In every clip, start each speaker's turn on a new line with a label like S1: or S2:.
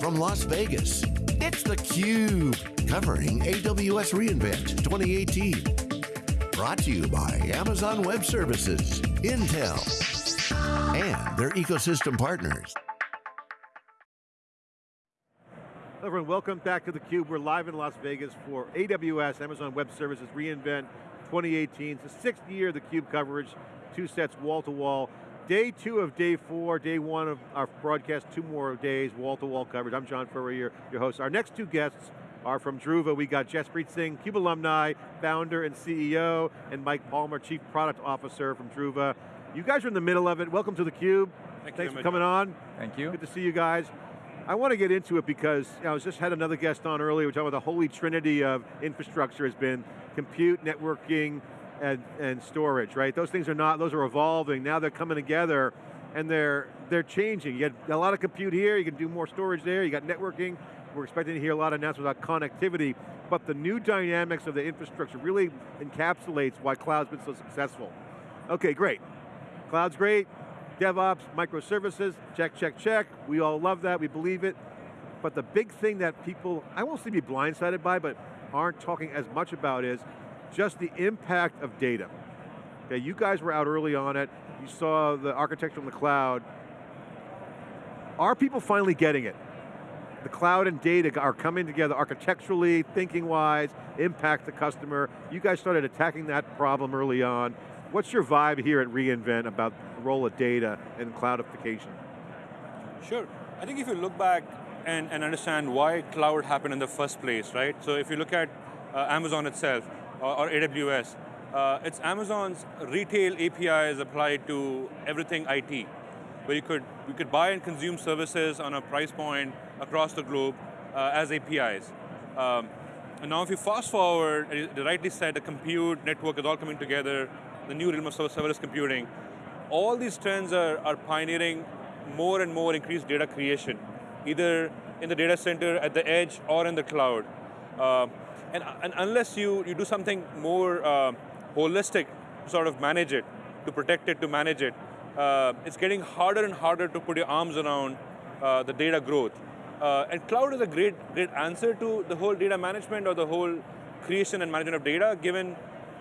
S1: From Las Vegas, it's theCUBE, covering AWS reInvent 2018. Brought to you by Amazon Web Services, Intel, and their ecosystem partners.
S2: Hello everyone, welcome back to theCUBE. We're live in Las Vegas for AWS, Amazon Web Services reInvent 2018. It's the sixth year of theCUBE coverage, two sets wall to wall. Day two of day four, day one of our broadcast, two more days, wall-to-wall -wall coverage. I'm John Furrier, your host. Our next two guests are from Druva. We got Jaspreet Singh, CUBE alumni, founder and CEO, and Mike Palmer, Chief Product Officer from Druva. You guys are in the middle of it. Welcome to theCUBE.
S3: Thank
S2: Thanks
S3: you,
S2: for coming on.
S3: Thank you.
S2: Good to see you guys. I want to get into it because you know, I was just had another guest on earlier, we're talking about the holy trinity of infrastructure has been compute, networking, and, and storage, right? Those things are not, those are evolving, now they're coming together and they're, they're changing. You got a lot of compute here, you can do more storage there, you got networking, we're expecting to hear a lot of announcements about connectivity, but the new dynamics of the infrastructure really encapsulates why cloud's been so successful. Okay, great. Cloud's great, DevOps, microservices, check, check, check. We all love that, we believe it. But the big thing that people, I won't say be blindsided by, but aren't talking as much about is just the impact of data. Okay, you guys were out early on it, you saw the architecture in the cloud. Are people finally getting it? The cloud and data are coming together architecturally, thinking-wise, impact the customer. You guys started attacking that problem early on. What's your vibe here at reInvent about the role of data and cloudification?
S3: Sure, I think if you look back and, and understand why cloud happened in the first place, right? So if you look at uh, Amazon itself, or, AWS, uh, it's Amazon's retail APIs applied to everything IT, where you could, you could buy and consume services on a price point across the globe uh, as APIs. Um, and now if you fast forward, you rightly said the compute network is all coming together, the new realm of serverless computing, all these trends are, are pioneering more and more increased data creation, either in the data center, at the edge, or in the cloud. Uh, and, and, unless you, you do something more uh, holistic sort of manage it, to protect it, to manage it, uh, it's getting harder and harder to put your arms around uh, the data growth. Uh, and cloud is a great, great answer to the whole data management or the whole creation and management of data, given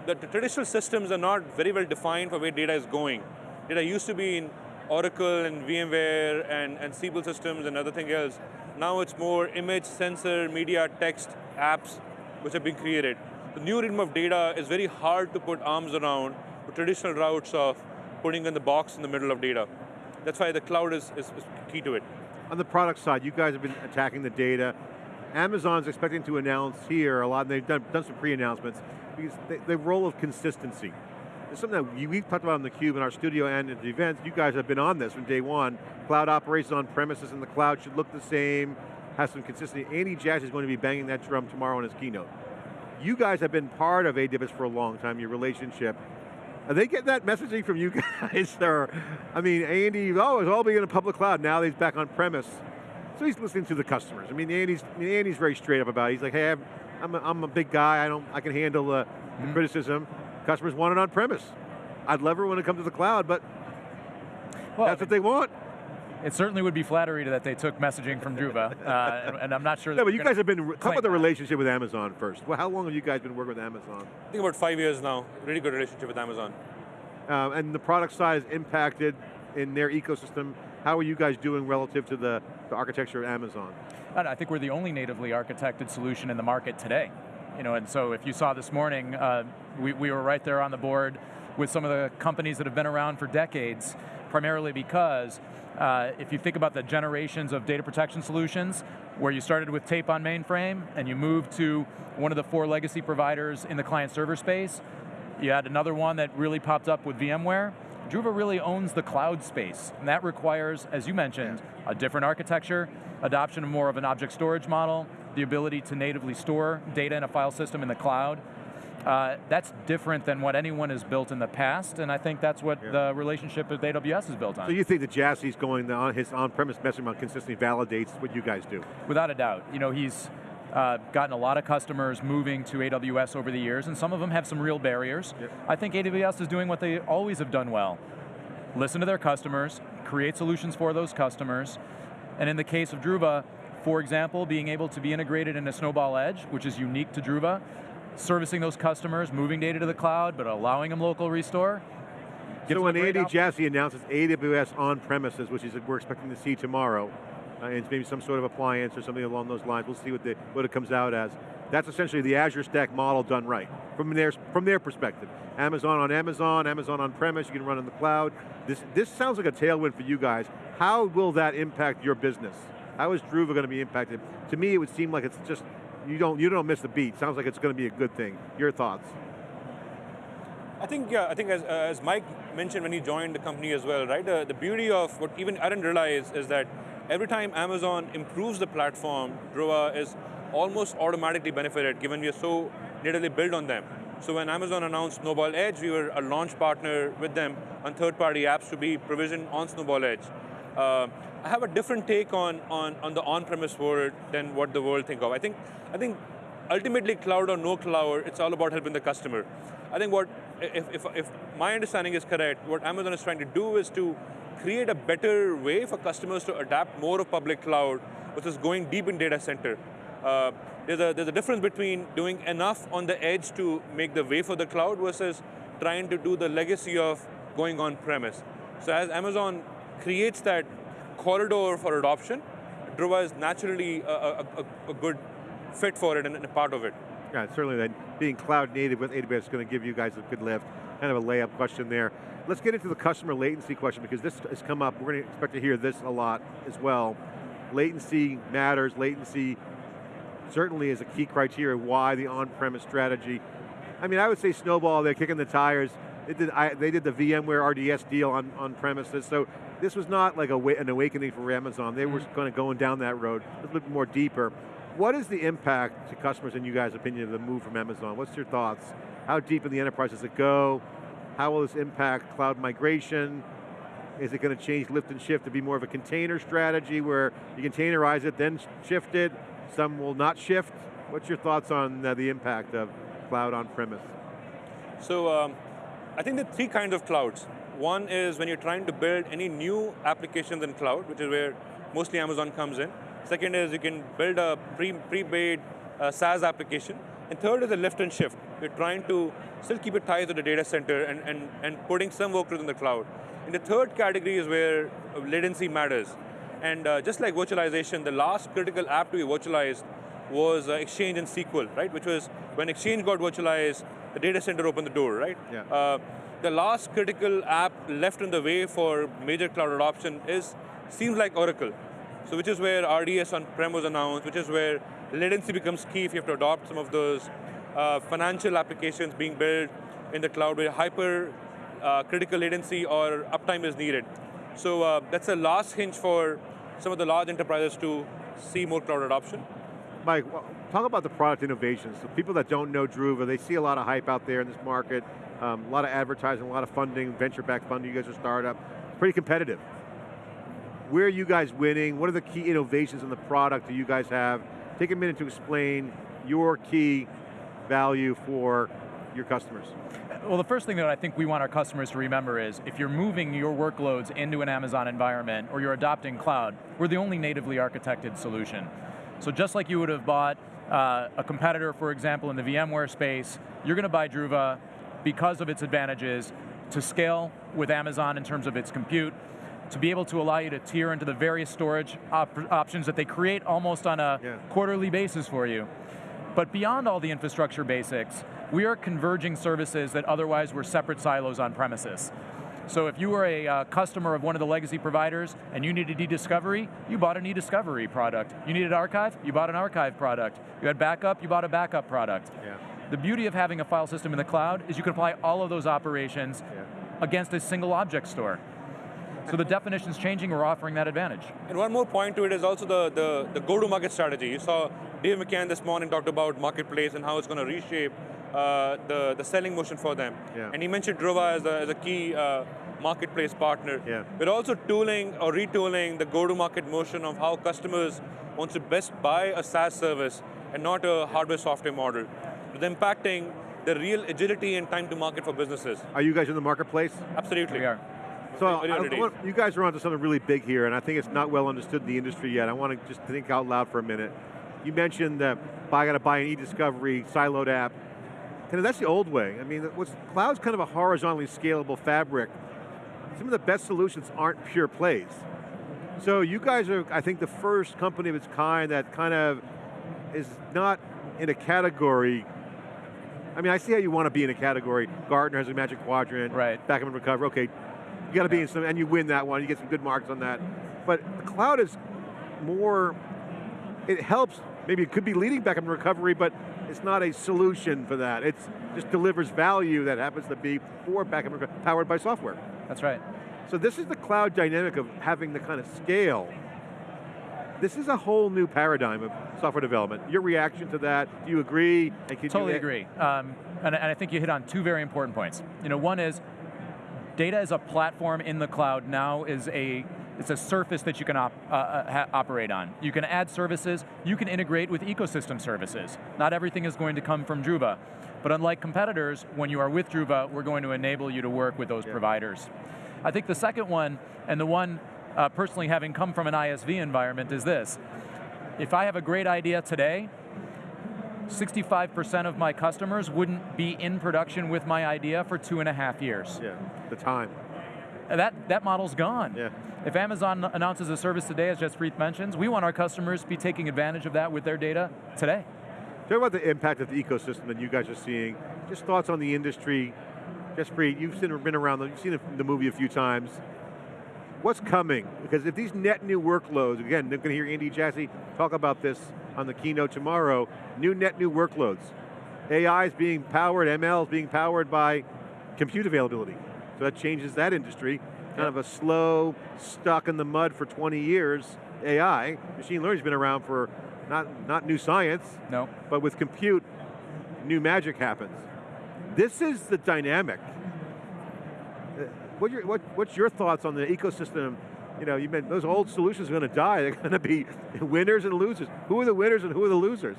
S3: that the traditional systems are not very well defined for where data is going. Data used to be in Oracle and VMware and, and Siebel systems and other thing else. Now it's more image, sensor, media, text, apps, which have been created. The new rhythm of data is very hard to put arms around the traditional routes of putting in the box in the middle of data. That's why the cloud is, is, is key to it.
S2: On the product side, you guys have been attacking the data. Amazon's expecting to announce here a lot, and they've done, done some pre-announcements, because they, the role of consistency. It's something that we've talked about in the Cube in our studio and at the events. You guys have been on this from day one. Cloud operations on premises in the cloud should look the same, have some consistency. Andy Jassy is going to be banging that drum tomorrow in his keynote. You guys have been part of AWS for a long time, your relationship. Are they getting that messaging from you guys? or, I mean, Andy, oh, it's all being in a public cloud, now he's back on premise. So he's listening to the customers. I mean, Andy's, Andy's very straight up about it. He's like, hey, I'm a, I'm a big guy, I, don't, I can handle the, mm -hmm. criticism. Customers want it on premise. I'd love it when it comes to the cloud, but well, that's what they want.
S4: It certainly would be flattery that they took messaging from Druva, uh, and, and, I'm not sure.
S2: No, but you guys have been. Talk about the relationship with Amazon first. Well, how long have you guys been working with Amazon?
S3: I think about five years now. Really good relationship with Amazon.
S2: Uh, and the product side is impacted in their ecosystem. How are you guys doing relative to the, the architecture of Amazon?
S4: I think we're the only natively architected solution in the market today. You know, and so if you saw this morning, uh, we, we were right there on the board with some of the companies that have been around for decades, primarily because uh, if you think about the generations of data protection solutions, where you started with tape on mainframe and you moved to one of the four legacy providers in the client server space, you had another one that really popped up with VMware. Druva really owns the cloud space, and that requires, as you mentioned, a different architecture, adoption of more of an object storage model, the ability to natively store data in a file system in the cloud, uh, that's different than what anyone has built in the past, and I think that's what yeah. the relationship with AWS is built on.
S2: So you think that Jassy's going on his on-premise messaging on consistently validates what you guys do?
S4: Without a doubt. You know, he's uh, gotten a lot of customers moving to AWS over the years, and some of them have some real barriers. Yep. I think AWS is doing what they always have done well. Listen to their customers, create solutions for those customers, and in the case of Druva, for example, being able to be integrated into Snowball Edge, which is unique to Druva, servicing those customers, moving data to the cloud, but allowing them local restore.
S2: So when Andy Jassy announces AWS on premises, which is we're expecting to see tomorrow, uh, and it's maybe some sort of appliance or something along those lines, we'll see what, the, what it comes out as. That's essentially the Azure Stack model done right, from their, from their perspective. Amazon on Amazon, Amazon on premise, you can run in the cloud. This, this sounds like a tailwind for you guys. How will that impact your business? How is Druva going to be impacted? To me, it would seem like it's just, you don't, you don't miss the beat. Sounds like it's going to be a good thing. Your thoughts?
S3: I think, yeah, I think as, uh, as Mike mentioned when he joined the company as well, right? The, the beauty of what even I didn't realize is that every time Amazon improves the platform, Druva is almost automatically benefited given we are so natively built on them. So when Amazon announced Snowball Edge, we were a launch partner with them on third-party apps to be provisioned on Snowball Edge. Uh, I have a different take on, on, on the on-premise world than what the world think of. I think, I think ultimately cloud or no cloud, it's all about helping the customer. I think what, if, if, if my understanding is correct, what Amazon is trying to do is to create a better way for customers to adapt more of public cloud versus going deep in data center. Uh, there's, a, there's a difference between doing enough on the edge to make the way for the cloud versus trying to do the legacy of going on premise. So as Amazon creates that corridor for adoption, Druva is naturally a, a, a, a good fit for it and a part of it.
S2: Yeah, certainly that being cloud native with AWS is going to give you guys a good lift. Kind of a layup question there. Let's get into the customer latency question because this has come up. We're going to expect to hear this a lot as well. Latency matters, latency certainly is a key criteria why the on-premise strategy. I mean, I would say Snowball, they're kicking the tires. They did, I, they did the VMware RDS deal on, on premises, so this was not like a, an awakening for Amazon. They were kind of going down that road, a little bit more deeper. What is the impact to customers, in you guys' opinion, of the move from Amazon? What's your thoughts? How deep in the enterprise does it go? How will this impact cloud migration? Is it going to change lift and shift to be more of a container strategy where you containerize it, then shift it? Some will not shift. What's your thoughts on uh, the impact of cloud on-premise?
S3: So, um, I think there are three kinds of clouds. One is when you're trying to build any new applications in cloud, which is where mostly Amazon comes in. Second is you can build a pre, pre-made uh, SaaS application. And third is a lift and shift. You're trying to still keep it tied to the data center and, and, and putting some workloads in the cloud. And the third category is where latency matters. And uh, just like virtualization, the last critical app to be virtualized was uh, Exchange and SQL, right? Which was when Exchange got virtualized, the data center opened the door, right?
S2: Yeah.
S3: Uh, the last critical app left in the way for major cloud adoption is, seems like Oracle. So which is where RDS on-prem was announced, which is where latency becomes key if you have to adopt some of those uh, financial applications being built in the cloud where hyper uh, critical latency or uptime is needed. So uh, that's a last hinge for some of the large enterprises to see more cloud adoption.
S2: Mike, talk about the product innovations. So people that don't know Druva, they see a lot of hype out there in this market, um, a lot of advertising, a lot of funding, venture-backed funding, you guys are a startup, pretty competitive. Where are you guys winning? What are the key innovations in the product that you guys have? Take a minute to explain your key value for your customers.
S4: Well, the first thing that I think we want our customers to remember is if you're moving your workloads into an Amazon environment or you're adopting cloud, we're the only natively architected solution. So just like you would have bought uh, a competitor, for example, in the VMware space, you're going to buy Druva because of its advantages to scale with Amazon in terms of its compute, to be able to allow you to tier into the various storage op options that they create almost on a
S2: yeah.
S4: quarterly basis for you. But beyond all the infrastructure basics, we are converging services that otherwise were separate silos on premises. So if you were a uh, customer of one of the legacy providers and you needed e-discovery, you bought an e-discovery product. You needed archive, you bought an archive product. You had backup, you bought a backup product.
S2: Yeah.
S4: The beauty of having a file system in the cloud is you can apply all of those operations
S2: Yeah.
S4: against a single object store. So the definition's changing, we're offering that advantage.
S3: And one more point to it is also the, the, the go-to-market strategy. You saw Dave McCann this morning talked about marketplace and how it's going to reshape uh, the, the selling motion for them.
S2: Yeah.
S3: And he mentioned Druva as a, as a key uh, marketplace partner.
S2: Yeah.
S3: We're also tooling or retooling the go-to-market motion of how customers want to best buy a SaaS service and not a hardware-software model. With impacting the real agility and time to market for businesses.
S2: Are you guys in the marketplace?
S3: Absolutely.
S4: We are.
S2: So I-
S3: early
S2: I
S3: days.
S2: want- you guys are onto something really big here, and I think it's not well understood in the industry yet. I want to just think out loud for a minute. You mentioned that I got to buy an e-discovery siloed app. Kind of, that's the old way. I mean, what's, cloud's kind of a horizontally scalable fabric. Some of the best solutions aren't pure plays. So you guys are, I think, the first company of its kind that kind of is not in a category. I mean, I see how you want to be in a category. Gartner has a magic quadrant.
S4: Right.
S2: Backup and recovery. Okay, you got to be in some, and you win that one. You get some good marks on that. But the cloud is more. It helps. Maybe it could be leading backup and recovery, but it's not a solution for that. It just delivers value that happens to be for backup powered by software.
S4: That's right.
S2: So this is the cloud dynamic of having the kind of scale. This is a whole new paradigm of software development. Your reaction to that, do you agree? And can
S4: Totally agree. Um, and, and I think you hit on two very important points. You know, one is data as a platform in the cloud now is a it's a surface that you can op, uh, uh, operate on. You can add services, you can integrate with ecosystem services. Not everything is going to come from Druva. But unlike competitors, when you are with Druva, we're going to enable you to work with those
S2: Yeah.
S4: providers. I think the second one, and the one uh, personally having come from an ISV environment, is this. If I have a great idea today, 65% of my customers wouldn't be in production with my idea for two and a half years.
S2: Yeah, the time.
S4: That, that model's gone.
S2: Yeah.
S4: If Amazon announces a service today, as Jaspreet mentions, we want our customers to be taking advantage of that with their data today.
S2: Talk about the impact of the ecosystem that you guys are seeing. Just thoughts on the industry. Jaspreet, you've seen, been around, you've seen the movie a few times. What's coming? Because if these net new workloads, again, they're going to hear Andy Jassy talk about this on the keynote tomorrow, new net new workloads. AI is being powered, ML is being powered by compute availability. So that changes that industry. Kind of a slow, stuck in the mud for 20 years, AI. Machine learning's been around for not, not new science,
S4: No.
S2: but with compute, new magic happens. This is the dynamic. Uh, What your, what, what's your thoughts on the ecosystem? You know, you meant those old solutions are going to die. They're going to be winners and losers. Who are the winners and who are the losers?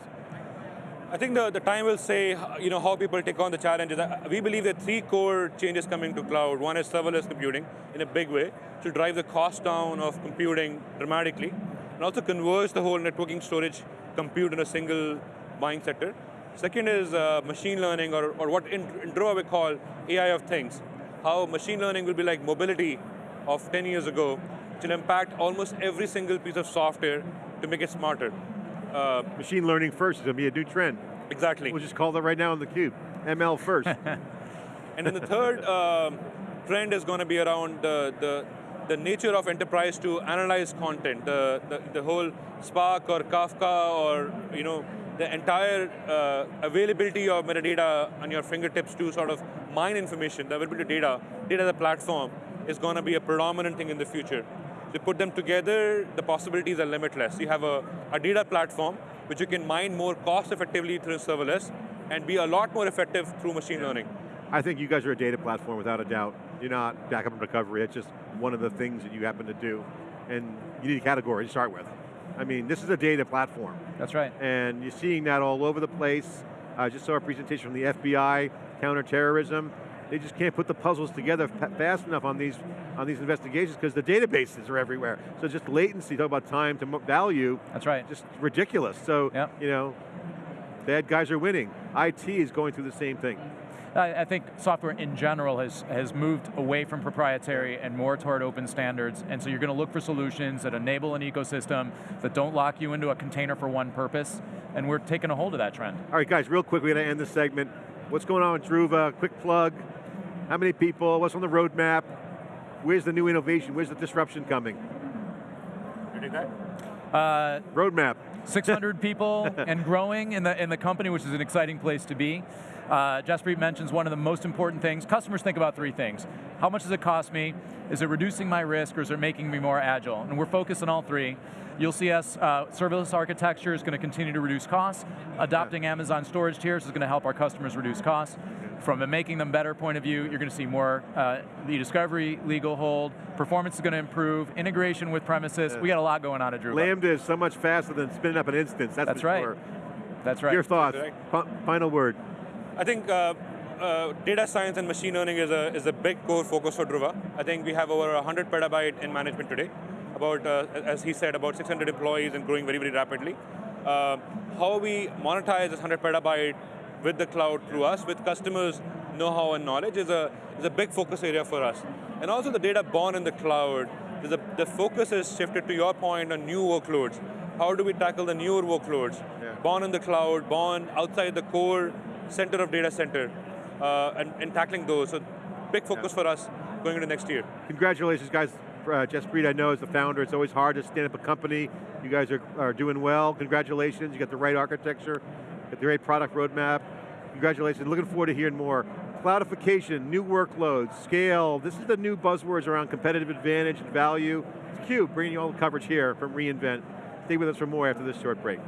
S3: I think the, the time will say, you know, how people take on the challenges. Uh, We believe there are three core changes coming to cloud. One is serverless computing in a big way to drive the cost down of computing dramatically, and also converge the whole networking storage compute in a single buying sector. Second is uh, machine learning, or, or what in, in we call AI of things. How machine learning will be like mobility of 10 years ago, which will impact almost every single piece of software to make it smarter. Uh,
S2: Machine learning first is going to be a new trend.
S3: exactly.
S2: We'll just call that right now on the cube. ML first.
S3: And then the third um, trend is going to be around the, the, the nature of enterprise to analyze content, the, the, the whole Spark or Kafka or you know the entire uh, availability of metadata on your fingertips to sort of mine information, the availability of data, data as a platform is going to be a predominant thing in the future. To put them together, the possibilities are limitless. You have a, a data platform which you can mine more cost effectively through serverless and be a lot more effective through machine learning.
S2: I think you guys are a data platform without a doubt. You're not backup and recovery. It's just one of the things that you happen to do. And you need a category to start with. I mean, this is a data platform.
S4: That's right.
S2: and you're seeing that all over the place. I just saw a presentation from the FBI, counterterrorism. They just can't put the puzzles together fast enough on these on these investigations because the databases are everywhere. So just latency, talk about time to value,
S4: That's right.
S2: just ridiculous. So,
S4: Yep.
S2: you know, bad guys are winning. IT is going through the same thing.
S4: I, think software in general has, has moved away from proprietary and more toward open standards, and so you're going to look for solutions that enable an ecosystem that don't lock you into a container for one purpose, and we're taking a hold of that trend.
S2: All right, guys, real quick, we're going to end this segment. What's going on with Druva? Quick plug. How many people? What's on the roadmap? Where's the new innovation? Where's the disruption coming?
S3: You take that?
S4: Uh,
S2: Roadmap.
S4: 600 people and growing in the, in the company, which is an exciting place to be. Uh, Jaspreet mentions one of the most important things. Customers think about three things. How much does it cost me? Is it reducing my risk or is it making me more agile? And we're focused on all three. You'll see us, uh, serverless architecture is going to continue to reduce costs. Adopting Amazon storage tiers is going to help our customers reduce costs. From a making them better point of view, you're going to see more uh, e-discovery, legal hold, performance is going to improve, integration with premises. We got a lot going on at Druva.
S2: Lambda is so much faster than spinning up an instance. That's,
S4: That's
S2: for
S4: right.
S2: sure.
S4: That's right.
S2: Your thoughts? Final word.
S3: I think uh, uh, data science and machine learning is a, is a big core focus for Druva. I think we have over 100 petabyte in management today. About, uh, as he said, about 600 employees and growing very, very rapidly. Uh, how we monetize this 100 petabyte with the cloud through us, with customers' know-how and knowledge is a, is a big focus area for us. And also the data born in the cloud, a, the focus is shifted to your point on new workloads. How do we tackle the newer workloads? Yeah. Born in the cloud, born outside the core center of data center, uh, and, and, tackling those. So big focus yeah. for us going into next year.
S2: Congratulations guys. Uh, Jaspreet, I know, as the founder, it's always hard to stand up a company. You guys are, are doing well. Congratulations, you got the right architecture, got the right product roadmap. Congratulations, looking forward to hearing more. Cloudification, new workloads, scale, this is the new buzzwords around competitive advantage and value. It's CUBE, bringing you all the coverage here from reInvent. Stay with us for more after this short break.